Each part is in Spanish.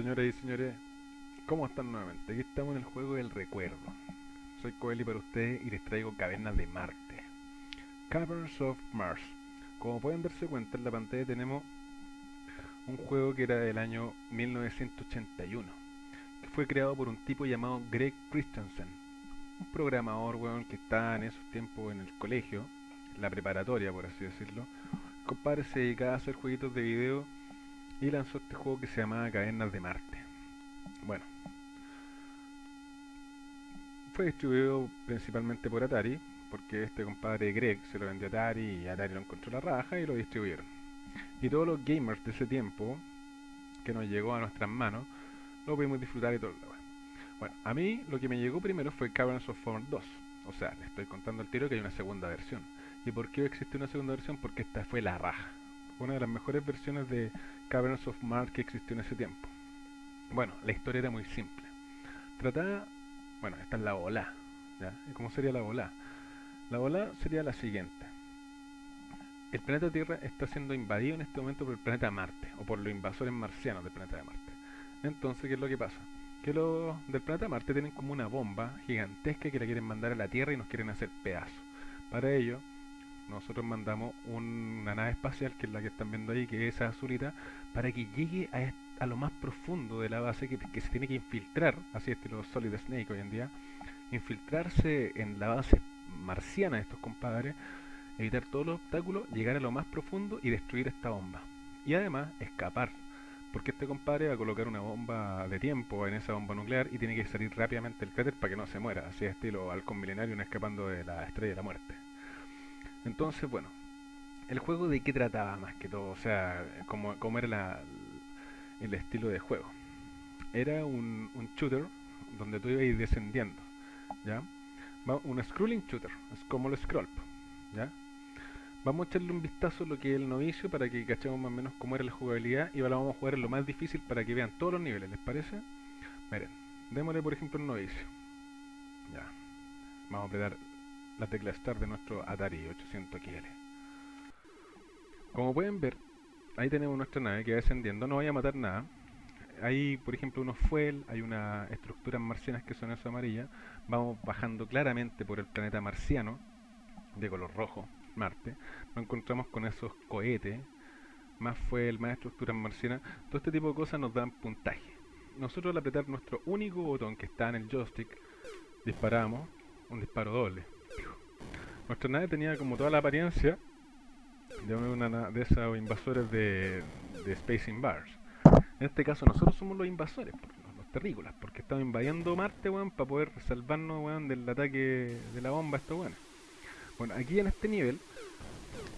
Señoras y señores, ¿cómo están nuevamente? Aquí estamos en el juego del recuerdo. Soy Coeli para ustedes y les traigo Cavernas de Marte. Caverns of Mars. Como pueden darse cuenta en la pantalla tenemos un juego que era del año 1981, que fue creado por un tipo llamado Greg Christensen, un programador weón, que estaba en esos tiempos en el colegio, la preparatoria por así decirlo. El compadre se dedicaba a hacer jueguitos de video y lanzó este juego que se llamaba Cavernas de Marte. Bueno, fue distribuido principalmente por Atari, porque este compadre Greg se lo vendió a Atari y Atari lo encontró la raja y lo distribuyeron. Y todos los gamers de ese tiempo, que nos llegó a nuestras manos, lo pudimos disfrutar y todo. Bueno, a mí lo que me llegó primero fue Caverns of Mars 2. O sea, le estoy contando al tiro que hay una segunda versión. ¿Y por qué existe una segunda versión? Porque esta fue la raja. Una de las mejores versiones de Caverns of Mars que existió en ese tiempo. Bueno, la historia era muy simple. Trataba, bueno, esta es la bola, ¿ya? ¿Cómo sería la bola? La bola sería la siguiente. El planeta Tierra está siendo invadido en este momento por el planeta Marte, o por los invasores marcianos del planeta de Marte. Entonces, ¿qué es lo que pasa? Que los del planeta Marte tienen como una bomba gigantesca que la quieren mandar a la Tierra y nos quieren hacer pedazos. Para ello, nosotros mandamos una nave espacial, que es la que están viendo ahí, que es esa azulita, para que llegue a, lo más profundo de la base, que, se tiene que infiltrar, así estilo Solid Snake hoy en día, infiltrarse en la base marciana de estos compadres, evitar todos los obstáculos, llegar a lo más profundo y destruir esta bomba. Y además escapar, porque este compadre va a colocar una bomba de tiempo en esa bomba nuclear y tiene que salir rápidamente del cráter para que no se muera, así estilo halcón milenario, escapando de la estrella de la muerte. Entonces, bueno, el juego de qué trataba más que todo, o sea, cómo, era la, el estilo de juego. Era un, un shooter donde tú ibas descendiendo, ¿ya? Un scrolling shooter, es como el scroll, ¿ya? Vamos a echarle un vistazo a lo que es el novicio para que cachemos más o menos cómo era la jugabilidad y ahora vamos a jugar en lo más difícil para que vean todos los niveles, ¿les parece? Miren, démosle por ejemplo el novicio. Ya. Vamos a apretar la tecla Start de nuestro Atari 800 XL. Como pueden ver, ahí tenemos nuestra nave que va descendiendo, no vaya a matar nada. Hay, por ejemplo, unos fuel, hay unas estructuras marcianas que son eso amarilla. Vamos bajando claramente por el planeta marciano, de color rojo, Marte. Nos encontramos con esos cohetes, más fuel, más estructuras marcianas. Todo este tipo de cosas nos dan puntaje. Nosotros al apretar nuestro único botón que está en el joystick, disparamos un disparo doble. Nuestra nave tenía como toda la apariencia de una de esos invasores de, de Space Invaders. En este caso nosotros somos los invasores, los, terrícolas, porque estamos invadiendo Marte, weón, para poder salvarnos, weón, del ataque de la bomba a weón. Bueno, aquí en este nivel,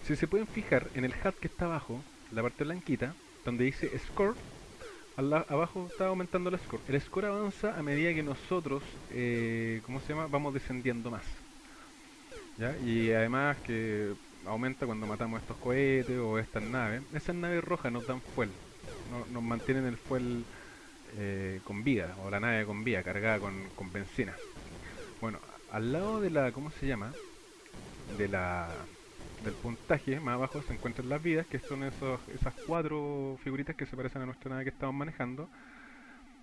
si se pueden fijar en el HUD que está abajo, la parte blanquita, donde dice Score, abajo está aumentando el score. El score avanza a medida que nosotros, eh, ¿cómo se llama? Vamos descendiendo más. Y además que aumenta cuando matamos estos cohetes o estas naves. Esas naves rojas nos dan fuel, nos mantienen el fuel eh, con vida, o la nave con vida, cargada con, con benzina. Bueno, al lado de la, ¿cómo se llama? De la del puntaje, más abajo se encuentran las vidas, que son esos, esas cuatro figuritas que se parecen a nuestra nave que estamos manejando.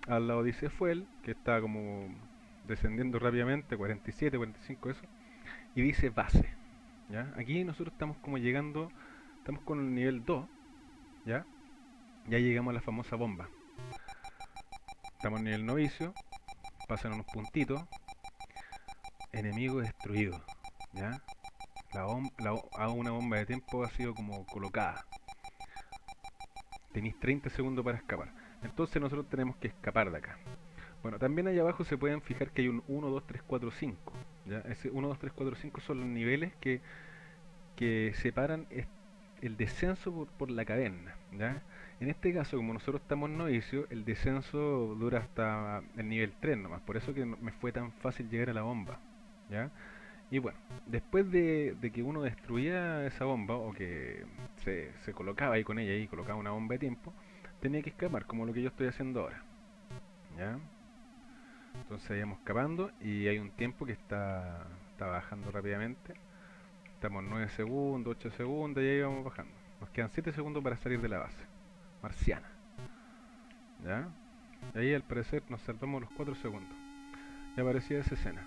Al lado dice Fuel, que está como descendiendo rápidamente, 47, 45, eso y dice base. ¿ya? Aquí nosotros estamos como llegando, estamos con el nivel 2, ¿ya? Ya llegamos a la famosa bomba. Estamos en el novicio, pasan unos puntitos, enemigo destruido, ¿ya? La, la una bomba de tiempo ha sido como colocada. Tenéis 30 segundos para escapar. Entonces nosotros tenemos que escapar de acá. Bueno, también ahí abajo se pueden fijar que hay un 1, 2, 3, 4, 5. ¿Ya? Ese 1, 2, 3, 4, 5 son los niveles que, que separan el descenso por, la cadena. ¿ya? En este caso, como nosotros estamos novicios, el descenso dura hasta el nivel 3 nomás. Por eso que me fue tan fácil llegar a la bomba. ¿ya? Y bueno, después de, de, que uno destruía esa bomba, o que se, se colocaba ahí con ella y colocaba una bomba de tiempo, tenía que escapar, como lo que yo estoy haciendo ahora. ¿Ya? Entonces íbamos escapando y hay un tiempo que está, está bajando rápidamente. Estamos 9 segundos, 8 segundos y ahí vamos bajando. Nos quedan 7 segundos para salir de la base marciana. ¿Ya? Y ahí al parecer nos salvamos los 4 segundos. Y aparecía esa escena.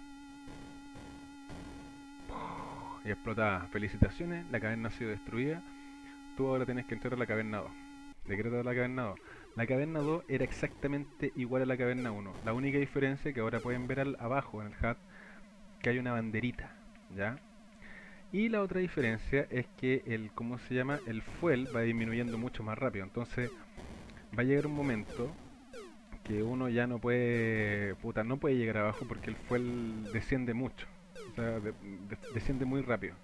Y explotaba. Felicitaciones, la caverna ha sido destruida. Tú ahora tienes que entrar a la caverna 2. ¿De qué trata la caverna 2? La caverna 2 era exactamente igual a la caverna 1. La única diferencia que ahora pueden ver al, abajo en el HUD que hay una banderita, ¿ya? Y la otra diferencia es que el, ¿cómo se llama? El fuel va disminuyendo mucho más rápido. Entonces va a llegar un momento que uno ya no puede, puta, no puede llegar abajo porque el fuel desciende mucho. O sea, desciende muy rápido.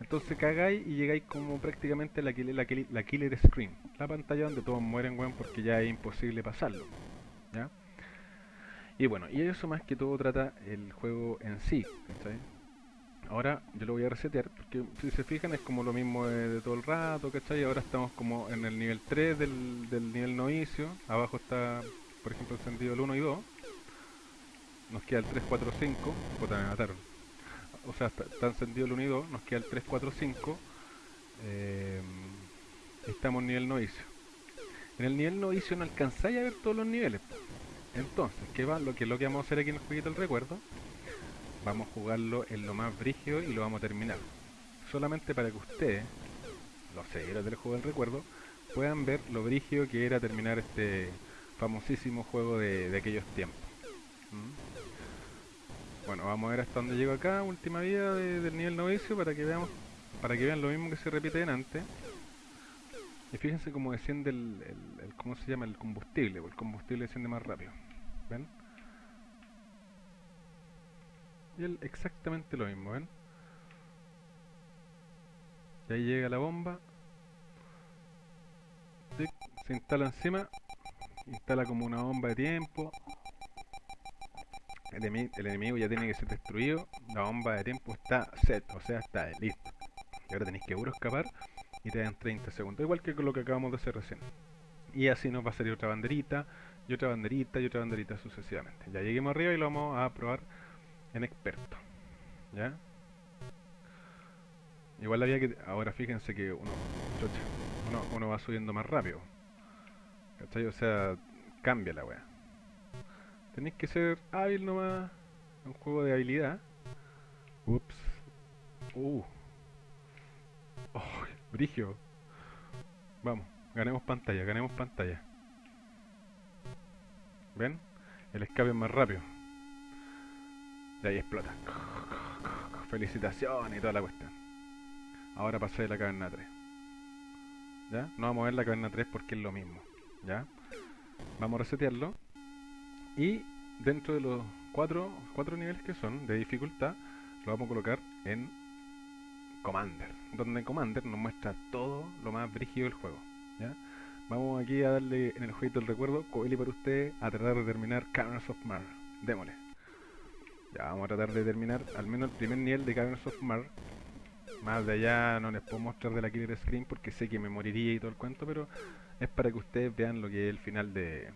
Entonces cagáis y llegáis como prácticamente la, la, killer screen. La pantalla donde todos mueren, weón, porque ya es imposible pasarlo. ¿Ya? Y bueno, y eso más que todo trata el juego en sí, ¿cachai? Ahora yo lo voy a resetear, porque si se fijan es como lo mismo de, todo el rato, ¿cachai? Ahora estamos como en el nivel 3 del, del nivel novicio, abajo está, por ejemplo, encendido el 1 y 2. Nos queda el 3, 4, 5, puta me mataron. O sea, está, encendido el 1 y 2, nos queda el 3, 4, 5. estamos en nivel novicio. En el nivel novicio no alcanzáis a ver todos los niveles. Entonces, ¿qué va? Lo que, lo que vamos a hacer aquí en el jueguito del recuerdo vamos a jugarlo en lo más brígido y lo vamos a terminar. Solamente para que ustedes, los seguidores del juego del recuerdo, puedan ver lo brígido que era terminar este famosísimo juego de, aquellos tiempos. ¿Mm? Bueno, vamos a ver hasta dónde llego acá, última vida del nivel novicio, para que veamos, para que vean lo mismo que se repite en antes. Y fíjense cómo desciende el, el, ¿cómo se llama? El combustible, el combustible desciende más rápido. ¿Ven? Y él exactamente lo mismo, ¿ven? Y ahí llega la bomba. Se instala encima. Instala como una bomba de tiempo. El, enemigo ya tiene que ser destruido. La bomba de tiempo está set, o sea, está listo. Y ahora tenéis que puro escapar y te dan 30 segundos. Igual que con lo que acabamos de hacer recién. Y así nos va a salir otra banderita, y otra banderita, y otra banderita sucesivamente. Ya lleguemos arriba y lo vamos a probar en experto. ¿Ya? Igual había que... Ahora fíjense que uno, uno, uno va subiendo más rápido. ¿Cachai? O sea, cambia la weá. Tenéis que ser hábil nomás. Un juego de habilidad. Ups. Uh. Oh, brigio. Vamos, ganemos pantalla, ganemos pantalla. ¿Ven? El escape es más rápido. Y ahí explota. Felicitaciones y toda la cuestión. Ahora pasé de la caverna 3. ¿Ya? No vamos a ver la caverna 3 porque es lo mismo. ¿Ya? Vamos a resetearlo. Y dentro de los cuatro, cuatro niveles que son de dificultad, lo vamos a colocar en Commander. Donde Commander nos muestra todo lo más brígido del juego. ¿ya? Vamos aquí a darle en el jueguito del recuerdo, Coeli para usted, a tratar de terminar Caverns of Mar. Démosle. Ya vamos a tratar de terminar al menos el primer nivel de Caverns of Mar. Más de allá no les puedo mostrar de la Killer Screen porque sé que me moriría y todo el cuento, pero es para que ustedes vean lo que es el final de...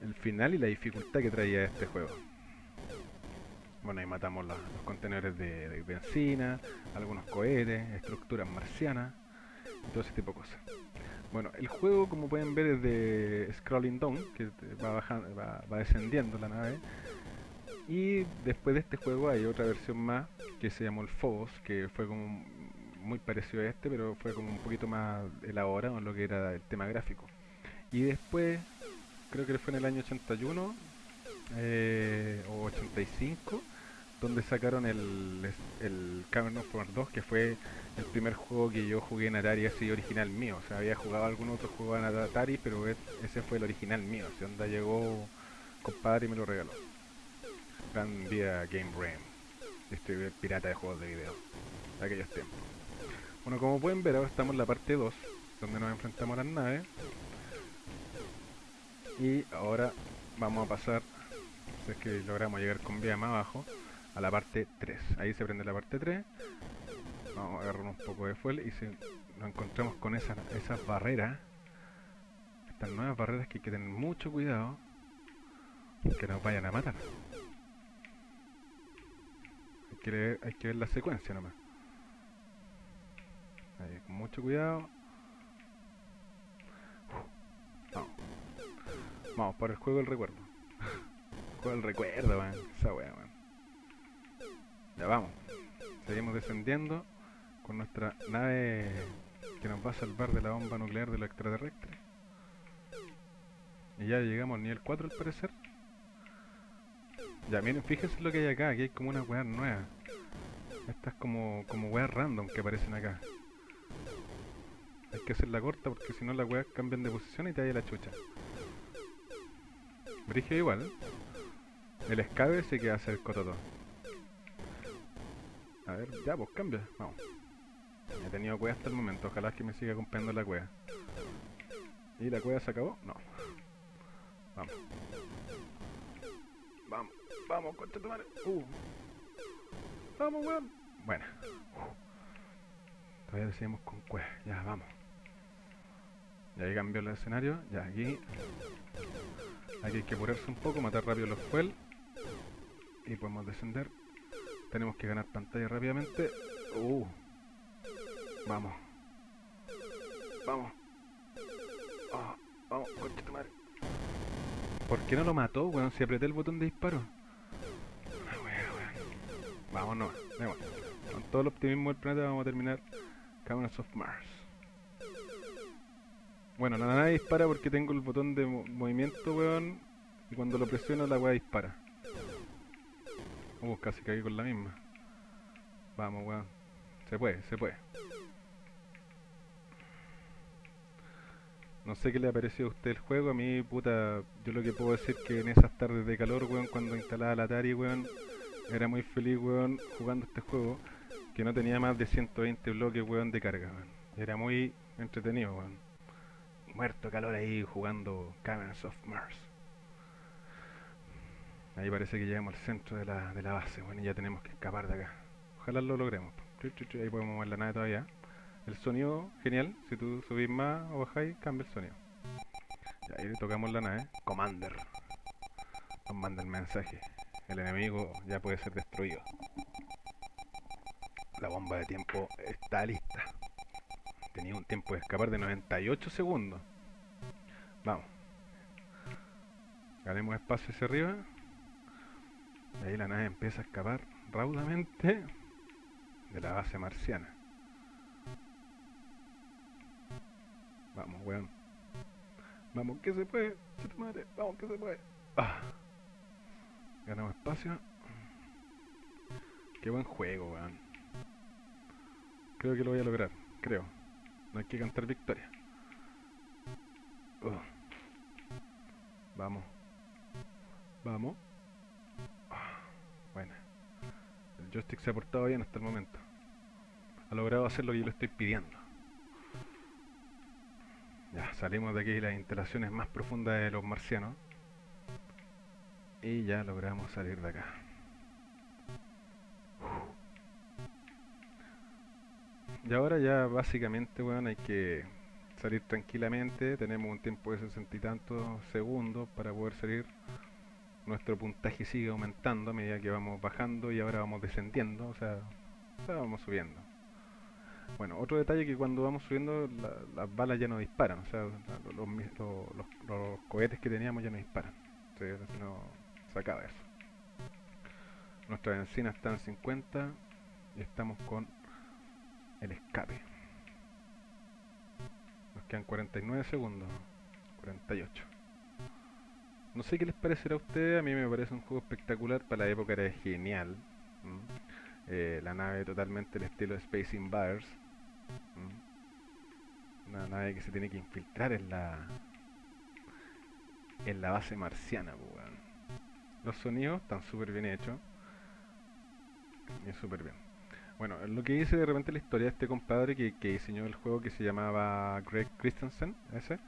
El final y la dificultad que traía este juego. Bueno, ahí matamos los contenedores de, benzina, algunos cohetes, estructuras marcianas y todo ese tipo de cosas. Bueno, el juego como pueden ver es de scrolling down, que va, bajando, va, va descendiendo la nave y después de este juego hay otra versión más que se llamó el Phobos, que fue como muy parecido a este, pero fue como un poquito más elaborado en lo que era el tema gráfico. Y después, creo que fue en el año 81 eh, o 85, donde sacaron el, el Cavern of 2, que fue el primer juego que yo jugué en Atari así original mío. O sea, había jugado algún otro juego en Atari, pero ese fue el original mío. O sea, onda llegó compadre y me lo regaló. Gran día Game Brain, este pirata de juegos de video de aquellos tiempos. Bueno, como pueden ver, ahora estamos en la parte 2, donde nos enfrentamos a las naves. Y ahora vamos a pasar, si es que logramos llegar con vía más abajo, a la parte 3. Ahí se prende la parte 3. Vamos a agarrar un poco de fuel y si nos encontramos con esas, esas barreras, estas nuevas barreras que hay que tener mucho cuidado que nos vayan a matar que ver, hay que ver la secuencia nomás. Ahí, con mucho cuidado. Vamos, por el juego del recuerdo. juego del recuerdo, man. Esa wea, man. Ya vamos. Seguimos descendiendo con nuestra nave que nos va a salvar de la bomba nuclear de los extraterrestres. Y ya llegamos al nivel 4 al parecer. Ya, miren, fíjense lo que hay acá. Aquí hay como una weá nueva. Estas como, como weas random que aparecen acá. Hay que hacerla corta porque si no las weas cambian de posición y te da la chucha. Brigio igual. El escabe se queda hacer cototo. A ver, ya pues cambia. Vamos. He tenido cueva hasta el momento. Ojalá que me siga comprando la cueva. ¿Y la cueva se acabó? No. Vamos. Vamos, vamos, concha tu madre. Uh. Vamos, weón. Bueno. Todavía seguimos con cueva. Ya, vamos. Ya ahí cambió el escenario. Ya, aquí. Aquí hay que apurarse un poco, matar rápido los fuel. Y podemos descender. Tenemos que ganar pantalla rápidamente. Uh. Vamos. Vamos. Oh, vamos, coche tu madre. ¿Por qué no lo mató, weón? Si apreté el botón de disparo. Ah, Vámonos, Con todo el optimismo del planeta vamos a terminar Cameras of Mars. Bueno, nada, dispara porque tengo el botón de movimiento, weón. Y cuando lo presiono la weá dispara. Uh, casi caí con la misma. Vamos, weón. Se puede, se puede. No sé qué le ha parecido a usted el juego, a mí, puta, yo lo que puedo decir que en esas tardes de calor, weón, cuando instalaba la Atari, weón, era muy feliz, weón, jugando este juego, que no tenía más de 120 bloques, weón, de carga, weón. Era muy entretenido, weón. Muerto calor ahí jugando Caverns of Mars. Ahí parece que llegamos al centro de la, de la base, y ya tenemos que escapar de acá. Ojalá lo logremos. Ahí podemos mover la nave todavía. El sonido, genial. Si tú subís más o bajáis, cambia el sonido. Y ahí tocamos la nave. Commander. Nos manda el mensaje. El enemigo ya puede ser destruido. La bomba de tiempo está lista. Tenía un tiempo de escapar de 98 segundos. Vamos. Ganemos espacio hacia arriba. Y ahí la nave empieza a escapar raudamente de la base marciana. Vamos, weón. Vamos, que se puede. Madre. Vamos, que se puede. Ah. Ganamos espacio. Qué buen juego, weón. Creo que lo voy a lograr. Creo. No hay que cantar victoria. Uh. Vamos. Vamos. Ah. Bueno. El joystick se ha portado bien hasta el momento. Ha logrado hacer lo que yo le estoy pidiendo. Ya, salimos de aquí las instalaciones más profundas de los marcianos. Y ya logramos salir de acá. Y ahora ya básicamente, bueno, hay que salir tranquilamente. Tenemos un tiempo de sesenta y tantos segundos para poder salir. Nuestro puntaje sigue aumentando a medida que vamos bajando y ahora vamos descendiendo, o sea, vamos subiendo. Bueno, otro detalle que cuando vamos subiendo las balas ya no disparan, o sea, los, cohetes que teníamos ya no disparan. no se acaba eso. Nuestra benzina está en 50 y estamos con el escape. Quedan 49 segundos, 48. No sé qué les parecerá a ustedes, a mí me parece un juego espectacular, para la época era genial. Eh, la nave totalmente el estilo Space Invaders. Una nave que se tiene que infiltrar en la en la base marciana, Los sonidos están súper bien hechos. Y súper bien. Bueno, lo que dice de repente la historia de este compadre que, diseñó el juego que se llamaba Greg Christensen, ese,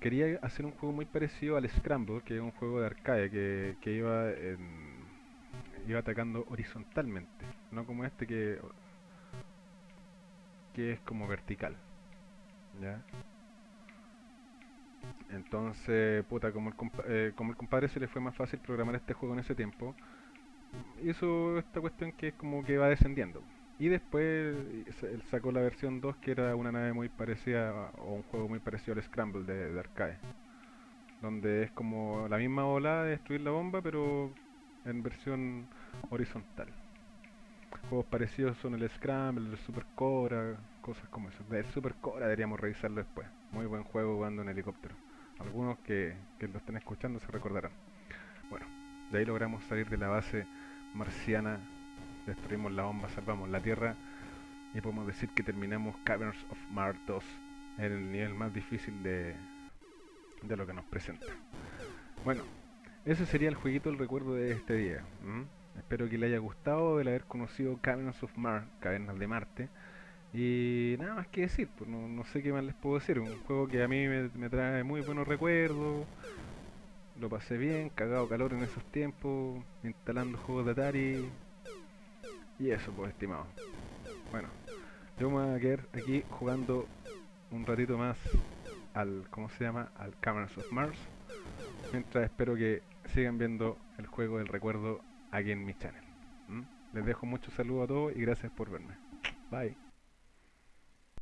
quería hacer un juego muy parecido al Scramble, que es un juego de arcade que, que iba iba atacando horizontalmente, no como este que que es como vertical. ¿Ya? Entonces, puta, como el, eh, como el compadre se le fue más fácil programar este juego en ese tiempo, hizo esta cuestión que es como que va descendiendo. Y después él sacó la versión 2 que era una nave muy parecida, o un juego muy parecido al Scramble de, arcade. donde es como la misma ola de destruir la bomba, pero en versión horizontal. Juegos parecidos son el Scramble, el Super Cobra, cosas como eso. El Super Cobra deberíamos revisarlo después. Muy buen juego jugando en helicóptero. Algunos que, que lo estén escuchando se recordarán. Bueno, de ahí logramos salir de la base marciana, destruimos la bomba, salvamos la Tierra y podemos decir que terminamos Caverns of Mars 2 en el nivel más difícil de, de lo que nos presenta. Bueno, ese sería el jueguito, el recuerdo de este día. Espero que le haya gustado el haber conocido Caverns of Mars, Cavernas de Marte. Y nada más que decir, pues no, sé qué más les puedo decir. Un juego que a mí me, trae muy buenos recuerdos. Lo pasé bien, cagado calor en esos tiempos, instalando juegos de Atari. Y eso, pues, estimado. Bueno, yo me voy a quedar aquí jugando un ratito más al, ¿cómo se llama? Al Caverns of Mars. Mientras espero que sigan viendo el juego del recuerdo aquí en mi channel. Les dejo muchos saludos a todos y gracias por verme. Bye.